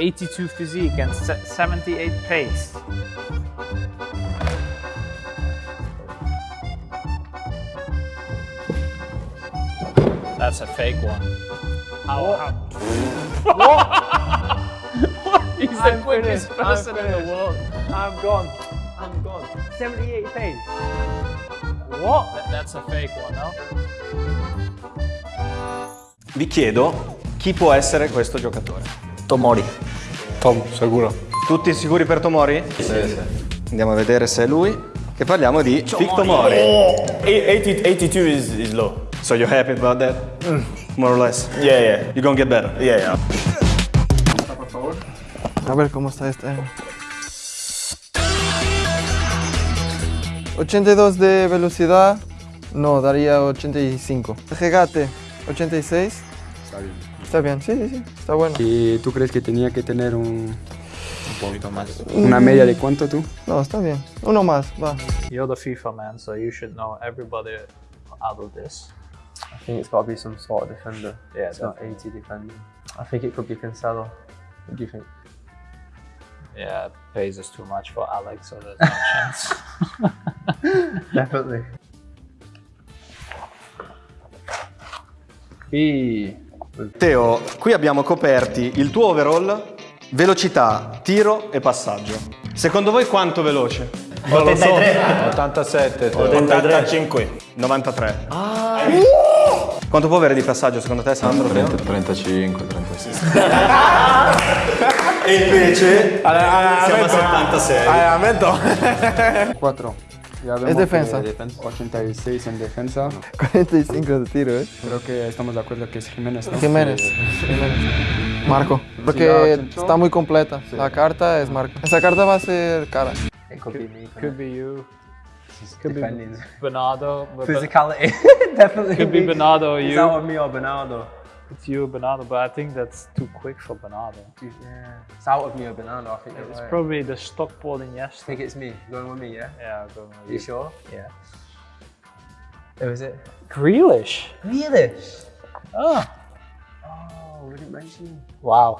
82 physique and se- 78 pace. That's a fake one. How? how- what? He's the I'm quickest finished. Person in the world. I'm gone. I'm gone. 78 pace. What? That- that's a fake one, no? Vi chiedo chi può essere questo giocatore. Tomori. Tom, sicuro. Tutti sicuri per Tomori? Sì, sì. Andiamo a vedere se è lui. E parliamo di Vic Tomori. 80, 82 is, is low. So you're happy about that? More or less. Yeah, yeah. You're gonna get better. Yeah, yeah. A ver cómo está este. 82 de velocidad, no, daría 85. Regate, 86. Está bien. Está bien, sí, sí, sí, está bueno. ¿Y tú crees que tenía que tener un, Un poquito más. una media de cuánto tú? No, está bien. Uno más, va. You're the FIFA man, so you should know everybody out of this. I think it's got to be some sort of defender. Yeah, it's not 80 defending. I think it could be Cancelo. What do you think? Yeah, pays us too much for Alex, so there's no chance. Definitely. B. Teo, qui abbiamo coperti il tuo overall, velocità, tiro e passaggio. Secondo voi quanto veloce? 83. 87. 85. 93. Quanto può avere di passaggio secondo te Sandro? 35, 36. E invece siamo a 76. Allamento. 4. Ya vemos Es defensa. que 86 en defensa. 45 de tiro, ¿eh? Creo que estamos de acuerdo que es Jiménez, ¿no? Jiménez. Jiménez. Marco. Porque está muy completa. La carta es Marco. Esa carta va a ser cara. It could be me. Could it? be you. Could be. Bernardo. Physicality. Definitely. Could be Bernardo or you. out of me or Bernardo. It's you, Bernardo, but I think that's too quick for Bernardo. Yeah. It's out of me or Bernardo. I think It's right. probably the Stockport in I think it's me. Going with me, yeah? Yeah, go with You you. sure? Yeah. Who is it? Grealish. Grealish. Oh, Oh, we didn't mention him. wow.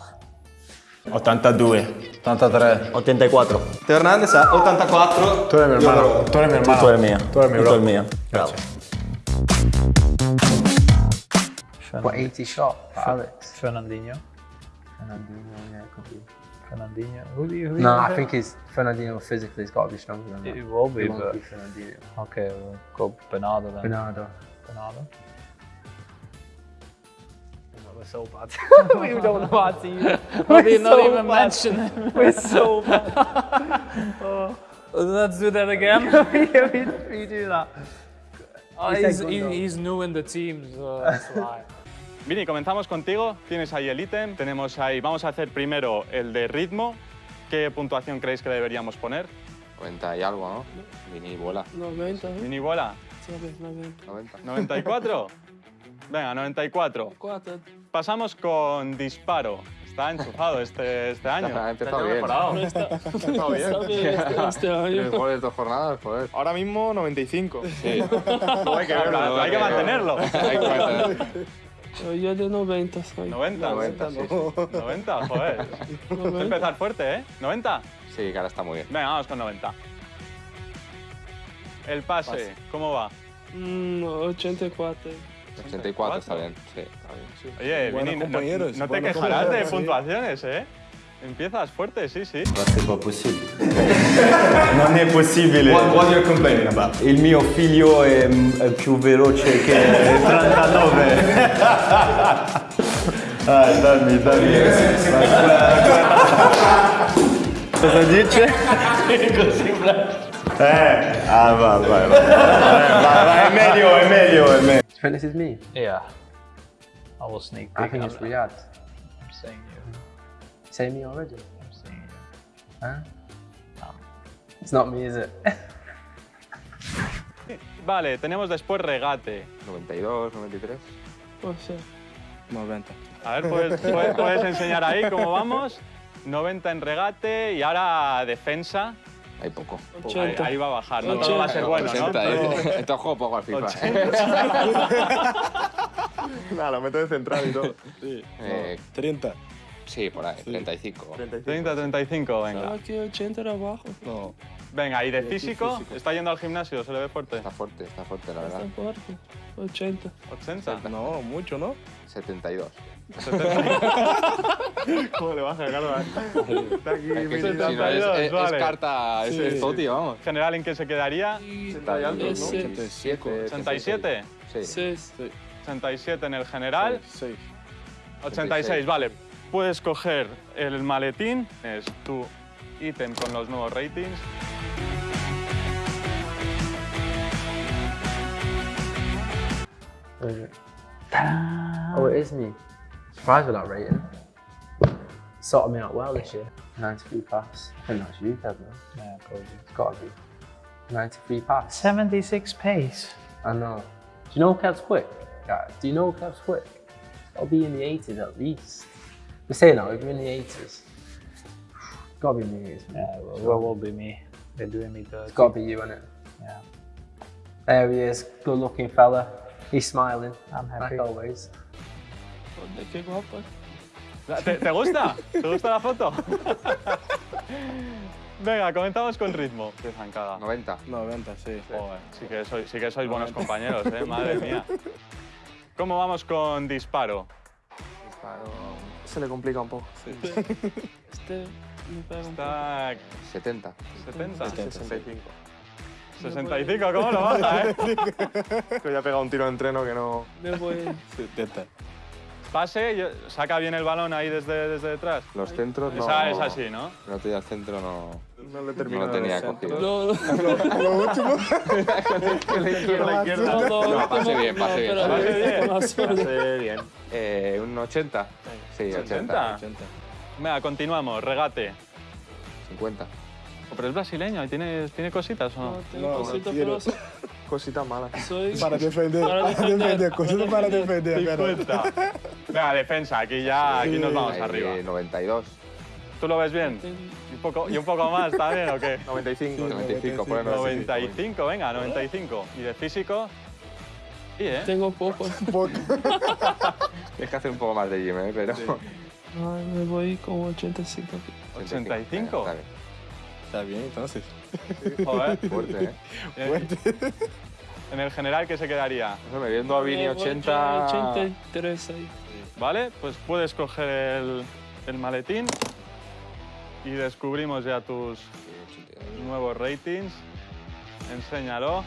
82. 83. 84. Teo Hernandez ha 84. Tú eres mi hermano. Tú eres mi hermano. Tú eres mía. Tú eres mi Y bro. tú eres mía. Bravo. What 80 shot for Alex? Fernandinho. Fernandinho, yeah, it could be. Fernandinho. Who do you? Who do No, you I pick? think it's Fernandinho physically has got to be stronger than that. it will be, It won't but be Fernandinho. okay, we'll go Bernardo then. Bernardo. Bernardo. We're so bad. we don't know how to use. Not, even- not even mention him. We're so bad. oh. Let's do that again. yeah, we, we do that. Oh, He he's, said he, Gundo. he's new in the team, so that's why. Vini, comenzamos contigo. Tienes ahí el ítem. Tenemos ahí, vamos a hacer primero el de ritmo. ¿Qué puntuación creéis que le deberíamos poner? 90 y algo, ¿no? Mini bola. 90, ¿eh? Mini bola. ¿Sabes? 90. 90. ¿94? Venga, 94. 4. Pasamos con disparo. Está enchufado este, este año. Ha empezado bien. No está, está bien este, este Tres año. goles, dos jornadas, joder. Ahora mismo 95. Sí. Hay que, verlo, hay que mantenerlo. Hay que mantener. Yo de 90 soy. 90. 90, sí, sí. 90, joder. Hay que empezar fuerte, ¿eh? 90. Sí, que ahora está muy bien. Venga, vamos con 90. El pase, ¿cómo va? Mm, 84. 84 está bien. Sí, está bien. Sí. Oye, Vini, no- no, te quejarás de puntuaciones, ¿eh? Empiezas fuerte, sí, sí. C'est pas possible. Non è possibile. What, what you're complaining about? Il mio figlio è, è più veloce che 39. Ah, dammi, dammi. Cosa dice? Eh, ah, va, vai, vai. Eh, vai, vai, è meglio, è meglio, è meglio. You is me? Yeah. I will sneak I think it's Riyadh. I'm saying you. Me already? I'm saying. Huh? It's not me, is it? Vale, tenemos después regate. 92, 93. O sea, 90. A ver, ¿puedes, puedes- puedes enseñar ahí cómo vamos? 90 en regate y ahora defensa. Hay poco. Ahí, 80. ahí va a bajar, no todo va a ser bueno, ¿no? 80, Todo- ¿eh? Esto juego poco al FIFA. Nada, lo meto de central y todo. Eh, 30. Sí, por ahí, 35. 30, 35, venga. Estaba aquí 80 era bajo. No. Venga, y de físico, ¿está yendo al gimnasio? ¿Se le ve fuerte? Está fuerte, está fuerte, la Está verdad. fuerte. 80. 80. No, mucho, ¿no? 72. ¿Cómo le baja, Carlos? Está aquí. Es que si- si no, 72, es, es- es vale. carta, es Sí, tío, vamos. General, ¿en qué se quedaría? Está ahí alto, ¿no? Ese- 87. 87. Sí. 6. 87 en el general. 6. 86, vale. Puedes coger el maletín, es tu ítem con los nuevos ratings. Oh, it is me. Surprised with that rating. Sorted me out well this year. 93 pass. I think that's you, Kev, man. Yeah, probably. It's gotta be. 93 pass. 76 pace. I know. Do you know Kev's quick? Guys, do you know Kev's quick? It's gotta be in the 80s at least. We're saying that, if you're in the 80s. Gotta be 80s, man. Yeah, well, well, will be me. They're doing me dirty. It's gotta be you, innit? Yeah. There he is, good looking fella. He's smiling, I'm happy. like always. Qué. ¿Te, te gusta? ¿Te gusta la foto? Venga, comenzamos con ritmo. Qué zancada. 90. 90, sí. Joder, sí que sois, sí que sois buenos compañeros, ¿eh? Madre mía. ¿Cómo vamos con disparo? Se le complica un poco. Este me pega un poco. Está 70. 70. 65. 65, ¿cómo lo baja, eh? Que ya ha pegado un tiro de entreno que no. Me voy. 70. Pase, saca bien el balón ahí desde, desde detrás. Los centros no. Esa es así, ¿no? El otro día el centro no, No le no termino lo tenía cogido. No, no, Lo último. Con la izquierda. no, no, No, pase bien, pase bien. Pase bien. Sí, bien. Eh, un 80. Sí, 80. 80. Venga, continuamos. Regate. 50. Oh, pero es brasileño, ¿y tiene, tiene cositas o No, no? tengo No, cositas, pero Cositas malas. soy. Para defender. Para defender, Cositas para defender. 50. Venga, defensa, aquí ya aquí nos vamos Ahí, arriba. 92. ¿Tú lo ves bien? ¿Y un poco, y un poco más también o qué? 95. 95, ponemos 95, venga, 95. ¿Y de físico? Sí, ¿eh? Tengo poco. Tienes que hacer un poco más de gym, ¿eh? Pero. Ay, me voy con 85 aquí. 85. Está bien. Está bien, entonces. Joder. Fuerte, ¿eh? Eh, En el general, ¿qué se quedaría? No me viendo a Vini Me voy 80. con 83 ahí. Vale, pues puedes coger el, el maletín y descubrimos ya tus nuevos ratings. Enséñalo.